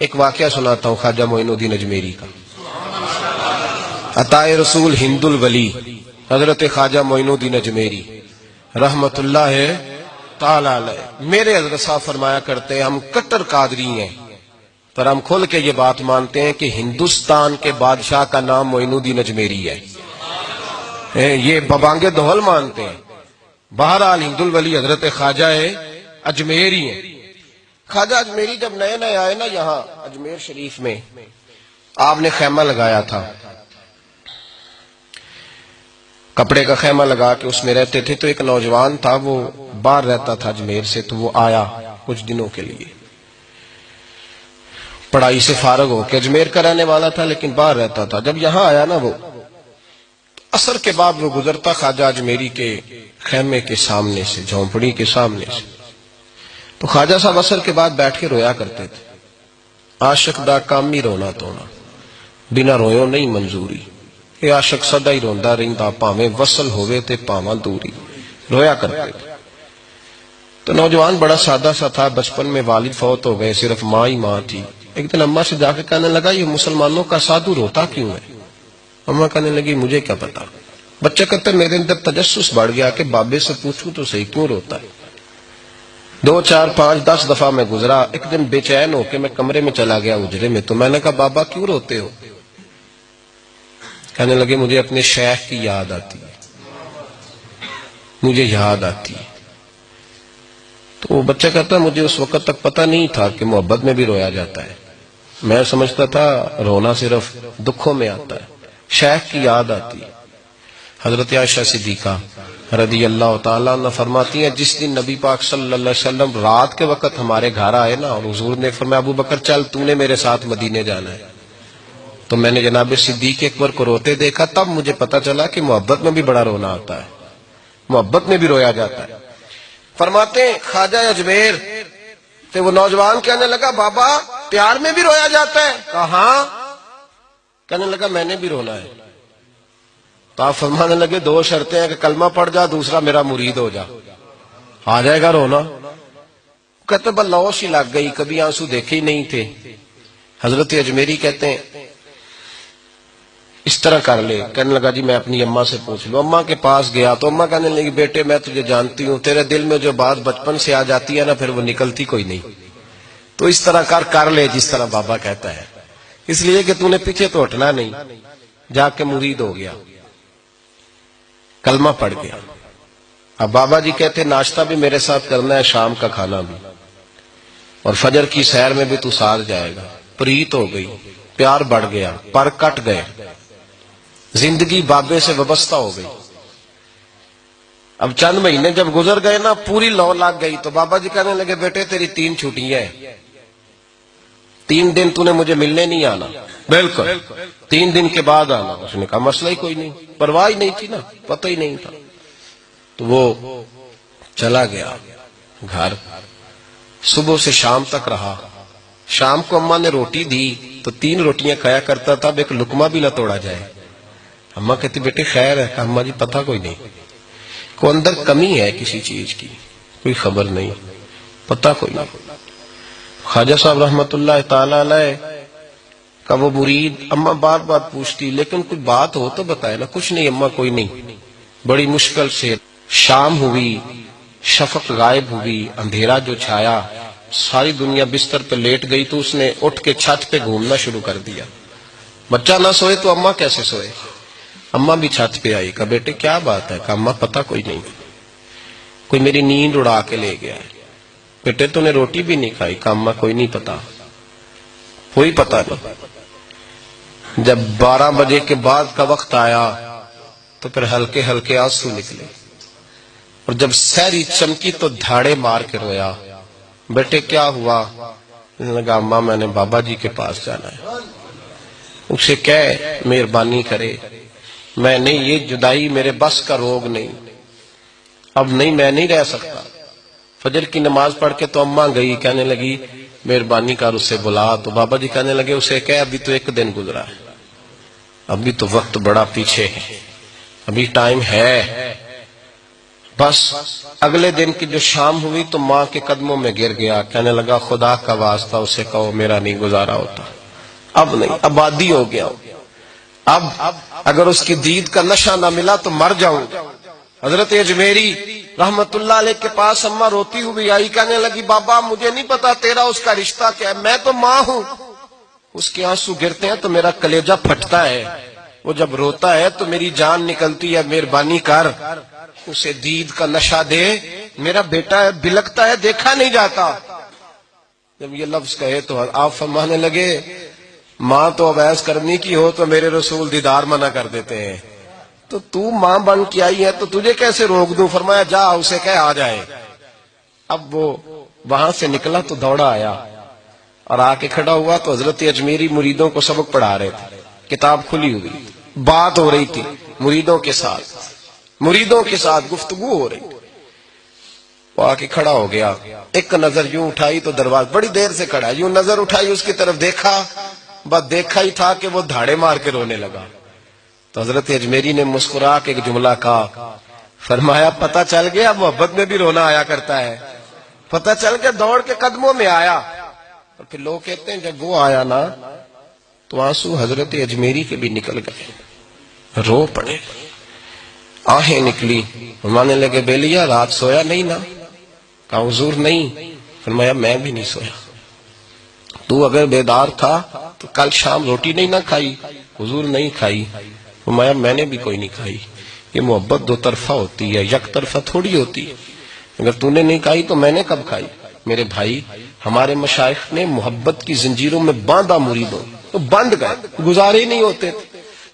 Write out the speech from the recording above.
एक वाक्य सुनाता हूँ, ख्वाजा मोइनुद्दीन अजमेरी का। अताए रसूल हिंदुल वली, हज़रत ख्वाजा मोइनुद्दीन अजमेरी, रहमतुल्लाह है ताला मेरे हज़रत साहब फरमाया करते हैं, हम कट्टर कादरी हैं, पर हम खुल के ये बात मानते हैं कि हिंदुस्तान के बादशाह का नाम मोइनुद्दीन अजमेरी है। ये बबांगे दोहल मानते हैं। बहरहाल हिंदुल वली हज़रत ख्वाजा है अजमेरी है। ख्वाजा अजमेरी जब नए नए आए ना यहाँ, अजमेर शरीफ में, आपने खेमा लगाया था। कपड़े का खेमा लगा के उसमें रहते थे तो एक नौजवान था, वो बाहर रहता था अजमेर से तो वो आया कुछ दिनों के लिए। पढ़ाई से फारग हो के अजमेर का रहने वाला था, लेकिन बाहर रहता था। जब यहाँ आया ना वो, असर के बाद वो गुजरता ख्वाजा अजमेरी के खेमे के सामने से, झोंपड़ी के सामने से। तो ख्वाजा साहब असर के बाद बैठ के रोया करते थे। आशक दा काम ही रोना तोना बिना रोयो नहीं मंजूरी। ये आशक सदा ही रोंदा रहिंदा, भावे वसल होवे ते भावा दूरी। रोया करते थे। तो नौजवान बड़ा सादा सा था। बचपन में वालिद फौत हो गए, सिर्फ़ माँ ही माँ थी। एक दिन अम्मा से जाकर कहने लगा, ये मुसलमानों का साधु रोता क्यों है? अम्मा कहने लगी, मुझे क्या पता। बच्चा कहते, मेरे अंदर तजस्स बढ़ गया कि बाबे से पूछूँ तो सही क्यों रोता है? दो चार पाँच दस दफ़ा मैं गुजरा, एक दिन बेचैन होके मैं कमरे में चला गया उजरे में। तो मैंने कहा, बाबा, क्यों रोते हो? कहने लगे, मुझे अपने शेख की याद आती है। मुझे याद आती है। तो वो बच्चा कहता, मुझे उस वक्त तक पता नहीं था कि मोहब्बत में भी रोया जाता है। मैं समझता था, रोना सिर्फ़ दुखों में आता है। शेख की याद आती है। हज़रत आयशा सिद्दीका रदी अल्लाह तला फरमाती हैं, जिस दिन नबी पाक वसल्लम रात के वक्त हमारे घर आए ना, और हजूर ने फरमाया, अबू बकर, चल, तूने मेरे साथ मदीने जाना है। तो मैंने जनाब सिद्दीक अकबर को रोते देखा, तब मुझे पता चला कि मोहब्बत में भी बड़ा रोना आता है। मोहब्बत में भी रोया जाता है। फरमाते ख्वाजा अजमेर। तो वो नौजवान कहने लगा, बाबा, प्यार में भी रोया जाता है। कहा कहने लगा, मैंने भी रोना है। तो आप फरमाने लगे, दो शर्तें हैं कि कलमा पड़ जा, दूसरा मेरा मुरीद हो जा। आ जाएगा रोना। कहते बल्लौश ही लग गई, कभी आँसू देखे ही नहीं थे। हज़रत अजमेरी कहते हैं, इस तरह कर ले। कहने लगा, जी, मैं अपनी अम्मा से पूछ लू। अम्मा के पास गया तो अम्मा कहने लगी, बेटे, मैं तुझे जानती हूँ, तेरे दिल में जो बात बचपन से आ जाती है ना, फिर वो निकलती कोई नहीं। तो इस तरह कर कर ले, जिस तरह बाबा कहता है। इसलिए कि तूने पीछे तो हटना नहीं, जाके मुरीद हो गया। कलमा पड़ गया। अब बाबा जी कहते, नाश्ता भी मेरे साथ करना है, शाम का खाना भी। और फजर की सैर में भी तू साथ जाएगा। प्रीत हो गई, प्यार बढ़ गया, पर कट गए। ज़िंदगी बाबे से व्यवस्था हो गई। अब चंद महीने जब गुजर गए ना, पूरी लौ लाग गई। तो बाबा जी कहने लगे, बेटे, तेरी तीन छुट्टियाँ हैं। तीन दिन तूने मुझे मिलने नहीं आना। बिल्कुल। तीन दिन के बाद आना। उसने कहा मसला ही कोई नहीं। परवाह ही नहीं थी ना। पता ही नहीं था। तो वो चला गया घर। सुबह से शाम तक रहा। शाम को अम्मा ने रोटी दी तो तीन रोटियाँ खाया करता था। अब एक लुकमा भी ना तोड़ा जाए। अम्मा कहती बेटे खैर है। अम्मा जी पता कोई नहीं। को अंदर कमी है किसी चीज़ की? कोई खबर नहीं। पता कोई नहीं। ख्वाजा साहब ताला का वो मुरीद अम्मा बार बार पूछती, लेकिन कोई बात हो तो बताए ना, कुछ नहीं अम्मा, कोई नहीं। बड़ी मुश्किल से शाम हुई, शफक गायब हुई, अंधेरा जो छाया, सारी दुनिया बिस्तर पे लेट गई तो उसने उठ के छत पे घूमना शुरू कर दिया। बच्चा ना सोए तो अम्मा कैसे सोए? अम्मा भी छत पे आई का बेटे, क्या बात है? का अम्मा, पता कोई नहीं। कोई मेरी नींद उड़ा के ले गया है। बेटे, तूने रोटी भी नहीं खाई का अम्मा कोई नहीं पता। कोई पता नहीं। जब 12 बजे के बाद का वक्त आया तो फिर हल्के हल्के आँसू निकले। और जब सहरी चमकी तो धाड़े मार के रोया। बेटे, क्या हुआ? लगा, अम्मा, मैंने बाबा जी के पास जाना है। उसे कह, मेहरबानी करे। मैं नहीं, ये जुदाई मेरे बस का रोग नहीं। अब नहीं, मैं नहीं रह सकता। फजर की नमाज़ पढ़ के तो अम्मा गई, कहने लगी, मेहरबानी कर उसे बुला। तो बाबा जी कहने लगे, उसे कह, अभी तो एक दिन गुजरा है। अभी तो वक्त बड़ा पीछे है। अभी टाइम है। बस अगले दिन की जो शाम हुई तो माँ के कदमों में गिर गया। कहने लगा, खुदा का वास्ता, उसे कहो, मेरा नहीं गुजारा होता। अब नहीं, आबादी हो गया अब अगर उसकी दीद का नशा ना मिला तो मर जाऊँ। हज़रत अजमेरी रहमतुल्लाह के पास अम्मा रोती हुई आई, कहने लगी, बाबा, मुझे नहीं पता तेरा उसका रिश्ता क्या है। मैं तो माँ हूँ। उसके आँसू गिरते हैं तो मेरा कलेजा फटता है। वो जब रोता है तो मेरी जान निकलती है, मेहरबानी कर। उसे दीद का नशा दे। मेरा बेटा है बिलकता है, देखा नहीं जाता। जब ये लफ्ज कहे तो आप फरमाने लगे, माँ तो अवैस करनी की हो तो मेरे रसूल दीदार मना कर देते हैं। तो तू माँ बन के आई है तो तुझे कैसे रोक दू? फरमाया, जा, उसे कह, आ जाए। अब वो वहाँ से निकला तो दौड़ा आया और आके खड़ा हुआ तो हज़रत अजमेरी मुरीदों को सबक पढ़ा रहे थे। किताब खुली हुई, बात हो रही थी मुरीदों के साथ, मुरीदों के साथ गुफ्तगु हो रही। वो आके खड़ा हो गया, एक नज़र यूँ उठाई तो दरवाज़ा, बड़ी देर से खड़ा, यूँ नज़र उठाई, उसकी तरफ़ देखा, बस देखा ही था कि वो धाड़े मार के रोने लगा। तो हज़रत अजमेरी ने मुस्कुरा के एक जुमला कहा, फरमाया, पता चल गया, मोहब्बत में भी रोना आया करता है। पता चल गया, दौड़ के कदमों में आया। और फिर लोग कहते हैं, जब वो आया ना तो आँसू हज़रत अजमेरी के भी निकल गए। रो पड़े। आहें निकली। माने लगे, बेलिया, रात सोया नहीं ना? कहा, हजूर नहीं। फरमाया, मैं भी नहीं सोया। तू अगर बेदार था तो कल शाम रोटी नहीं ना खाई। हुजूर नहीं खाई। फरमाया, मैंने भी कोई नहीं खाई। ये मोहब्बत दो तरफा होती है, यक तरफा थोड़ी होती है। अगर तूने नहीं खाई तो मैंने कब खाई? मेरे भाई, हमारे मशाइ ने मोहब्बत की जंजीरों में बांधा मुरीदों तो बंद गए, गुजारे ही नहीं होते थे।